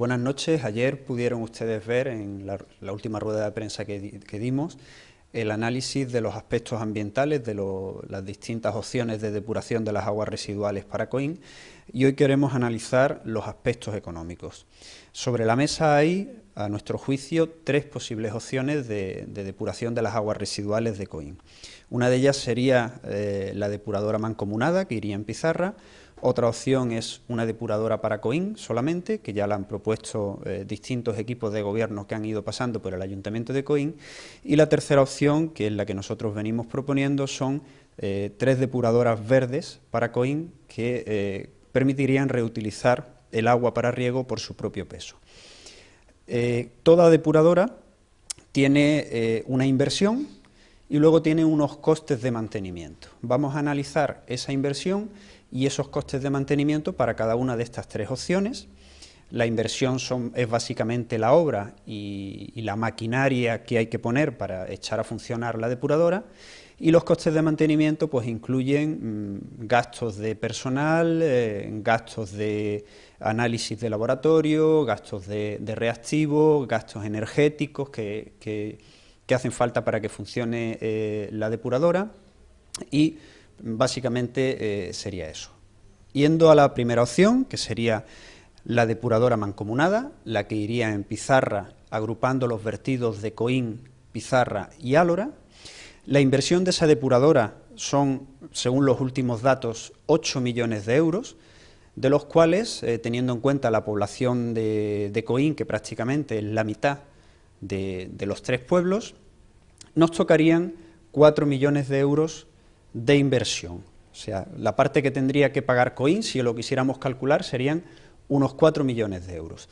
Buenas noches. Ayer pudieron ustedes ver en la, última rueda de prensa que, dimos el análisis de los aspectos ambientales de las distintas opciones de depuración de las aguas residuales para Coín y hoy queremos analizar los aspectos económicos. Sobre la mesa hay, a nuestro juicio, tres posibles opciones de, depuración de las aguas residuales de Coín. Una de ellas sería eh, la depuradora mancomunada, que iría en Pizarra, otra opción es una depuradora para Coín solamente, que ya la han propuesto eh, distintos equipos de gobierno que han ido pasando por el Ayuntamiento de Coín. Y la tercera opción, que es la que nosotros venimos proponiendo, son eh, tres depuradoras verdes para Coín que eh, permitirían reutilizar el agua para riego por su propio peso. toda depuradora tiene una inversión y luego tiene unos costes de mantenimiento. Vamos a analizar esa inversión y esos costes de mantenimiento para cada una de estas tres opciones. La inversión es básicamente la obra y, la maquinaria que hay que poner para echar a funcionar la depuradora y los costes de mantenimiento pues incluyen mm, gastos de personal, eh, gastos de análisis de laboratorio, gastos de, reactivos, gastos energéticos que, hacen falta para que funcione eh, la depuradora y Básicamente eh, sería eso. Yendo a la primera opción, que sería la depuradora mancomunada, la que iría en pizarra agrupando los vertidos de Coín, pizarra y álora. La inversión de esa depuradora son, según los últimos datos, 8 millones de euros, de los cuales, eh, teniendo en cuenta la población de, Coín, que prácticamente es la mitad de, los tres pueblos, nos tocarían 4 millones de euros de inversión. O sea, la parte que tendría que pagar Coin, si lo quisiéramos calcular, serían unos 4 millones de euros.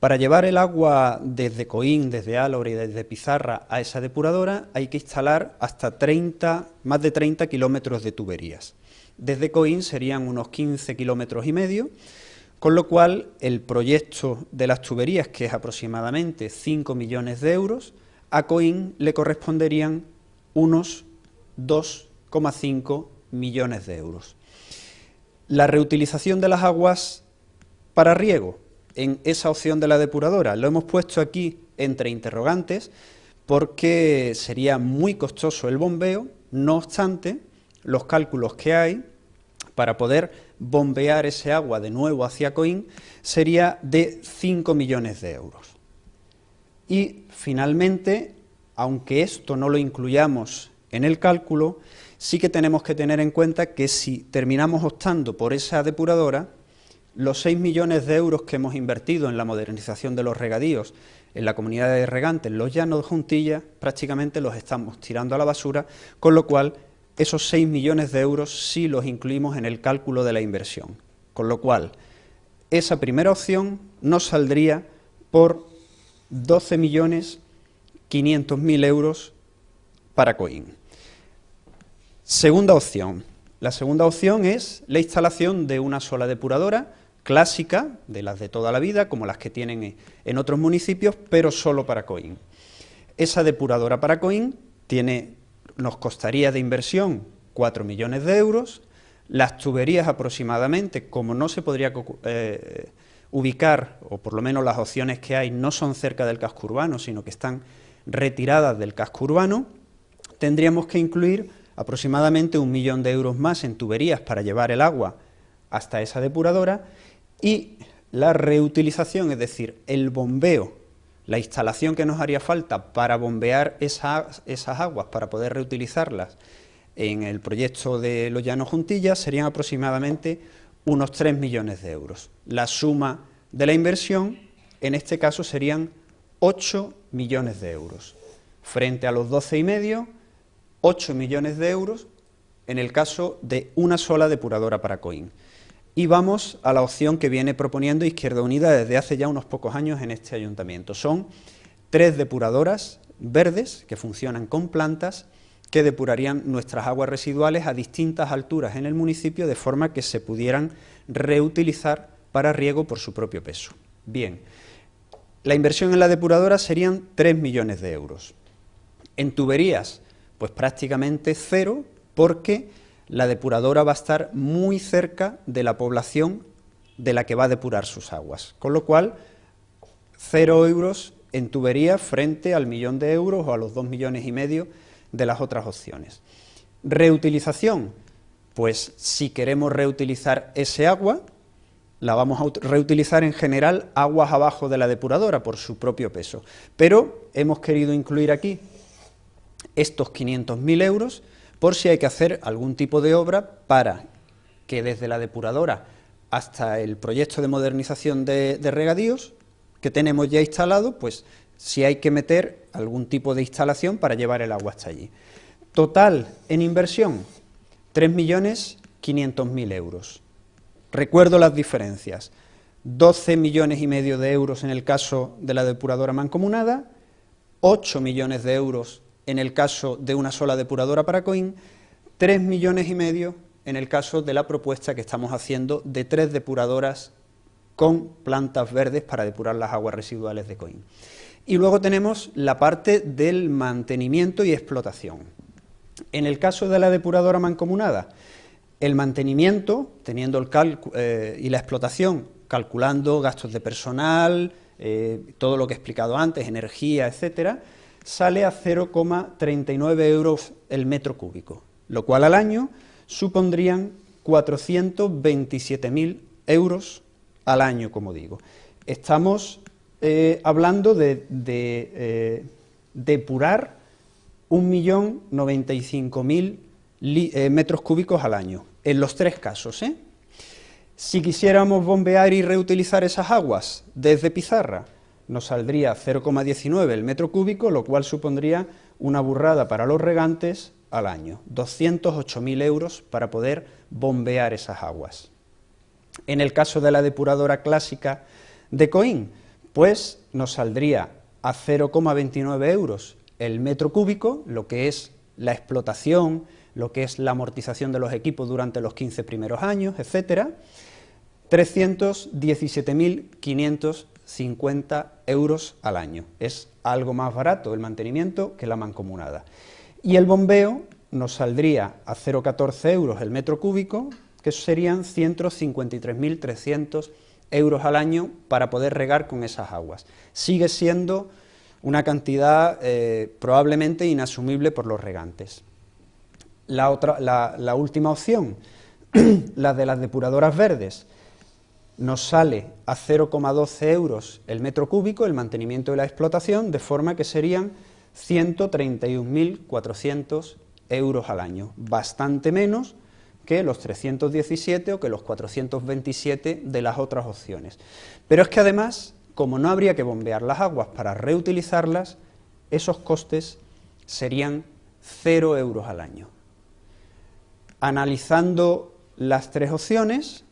Para llevar el agua desde Coín, desde Álora y desde Pizarra a esa depuradora hay que instalar hasta 30, más de 30 kilómetros de tuberías. Desde Coín serían unos 15 kilómetros y medio, con lo cual el proyecto de las tuberías, que es aproximadamente 5 millones de euros, a Coín le corresponderían unos 2 5 millones de euros. La reutilización de las aguas para riego en esa opción de la depuradora lo hemos puesto aquí entre interrogantes porque sería muy costoso el bombeo, no obstante, los cálculos que hay para poder bombear ese agua de nuevo hacia Coín sería de 5 millones de euros. Y finalmente, aunque esto no lo incluyamos en el cálculo, sí que tenemos que tener en cuenta que si terminamos optando por esa depuradora, los 6 millones de euros que hemos invertido en la modernización de los regadíos en la comunidad de regantes, los llanos de Juntilla, prácticamente los estamos tirando a la basura, con lo cual esos 6 millones de euros sí los incluimos en el cálculo de la inversión. Con lo cual, esa primera opción nos saldría por 12.500.000 euros para Coín. Segunda opción. La segunda opción es la instalación de una sola depuradora clásica, de las de toda la vida, como las que tienen en otros municipios, pero solo para Coín. Esa depuradora para Coín tiene, nos costaría de inversión 4 millones de euros, las tuberías aproximadamente, como no se podría eh, ubicar, o por lo menos las opciones que hay no son cerca del casco urbano, sino que están retiradas del casco urbano, tendríamos que incluir aproximadamente un millón de euros más en tuberías para llevar el agua hasta esa depuradora y la reutilización, es decir, el bombeo, la instalación que nos haría falta para bombear esas, aguas, para poder reutilizarlas en el proyecto de Los Llanos Juntillas, serían aproximadamente unos 3 millones de euros. La suma de la inversión, en este caso, serían 8 millones de euros, frente a los 12 y medio 8 millones de euros en el caso de una sola depuradora para Coín. Y vamos a la opción que viene proponiendo Izquierda Unida desde hace ya unos pocos años en este ayuntamiento. Son tres depuradoras verdes que funcionan con plantas que depurarían nuestras aguas residuales a distintas alturas en el municipio de forma que se pudieran reutilizar para riego por su propio peso. Bien, la inversión en la depuradora serían 3 millones de euros. En tuberías pues prácticamente cero, porque la depuradora va a estar muy cerca de la población de la que va a depurar sus aguas, con lo cual cero euros en tubería frente al millón de euros o a los dos millones y medio de las otras opciones. Reutilización, pues si queremos reutilizar ese agua, la vamos a reutilizar en general aguas abajo de la depuradora por su propio peso, pero hemos querido incluir aquí estos 500.000 euros por si hay que hacer algún tipo de obra para que desde la depuradora hasta el proyecto de modernización de, regadíos que tenemos ya instalado, pues si hay que meter algún tipo de instalación para llevar el agua hasta allí. Total en inversión, 3.500.000 euros. Recuerdo las diferencias, 12 millones y medio de euros en el caso de la depuradora mancomunada, 8 millones de euros en el caso de una sola depuradora para COIN, 3 millones y medio en el caso de la propuesta que estamos haciendo de tres depuradoras con plantas verdes para depurar las aguas residuales de COIN. Y luego tenemos la parte del mantenimiento y explotación. En el caso de la depuradora mancomunada, el mantenimiento, teniendo el eh, y la explotación, calculando gastos de personal, eh, todo lo que he explicado antes, energía, etcétera, sale a 0,39 euros el metro cúbico, lo cual al año supondrían 427.000 euros al año, como digo. Estamos eh, hablando de, de eh, depurar 1.095.000 eh, metros cúbicos al año, en los tres casos. ¿eh? Si quisiéramos bombear y reutilizar esas aguas desde Pizarra, nos saldría 0,19 el metro cúbico, lo cual supondría una burrada para los regantes al año, 208.000 euros para poder bombear esas aguas. En el caso de la depuradora clásica de Coín, pues nos saldría a 0,29 euros el metro cúbico, lo que es la explotación, lo que es la amortización de los equipos durante los 15 primeros años, etcétera, 317.500 50 euros al año. Es algo más barato el mantenimiento que la mancomunada. Y el bombeo nos saldría a 0,14 euros el metro cúbico, que serían 153.300 euros al año para poder regar con esas aguas. Sigue siendo una cantidad eh, probablemente inasumible por los regantes. La, otra, la última opción, la de las depuradoras verdes, nos sale a 0,12 euros el metro cúbico el mantenimiento y la explotación, de forma que serían 131.400 euros al año, bastante menos que los 317 o que los 427 de las otras opciones. Pero es que además, como no habría que bombear las aguas para reutilizarlas, esos costes serían 0 euros al año. Analizando las tres opciones,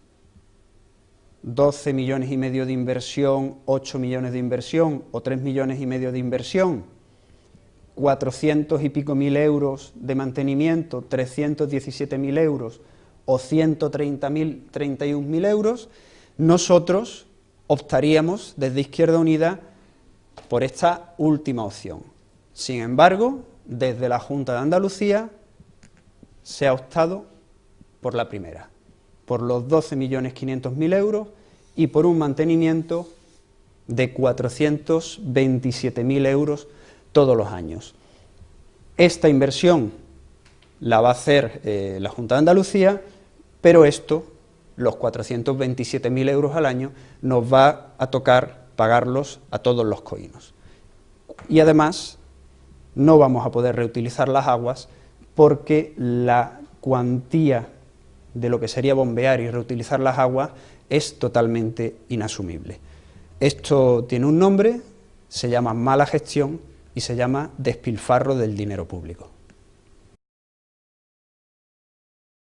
12 millones y medio de inversión, 8 millones de inversión o 3 millones y medio de inversión, 400 y pico mil euros de mantenimiento, 317 mil euros o 130 mil, 31 mil euros, nosotros optaríamos desde Izquierda Unida por esta última opción. Sin embargo, desde la Junta de Andalucía se ha optado por la primera por los 12.500.000 euros y por un mantenimiento de 427.000 euros todos los años. Esta inversión la va a hacer eh, la Junta de Andalucía, pero esto, los 427.000 euros al año, nos va a tocar pagarlos a todos los coínos. Y además, no vamos a poder reutilizar las aguas porque la cuantía de lo que sería bombear y reutilizar las aguas es totalmente inasumible. Esto tiene un nombre, se llama mala gestión y se llama despilfarro del dinero público.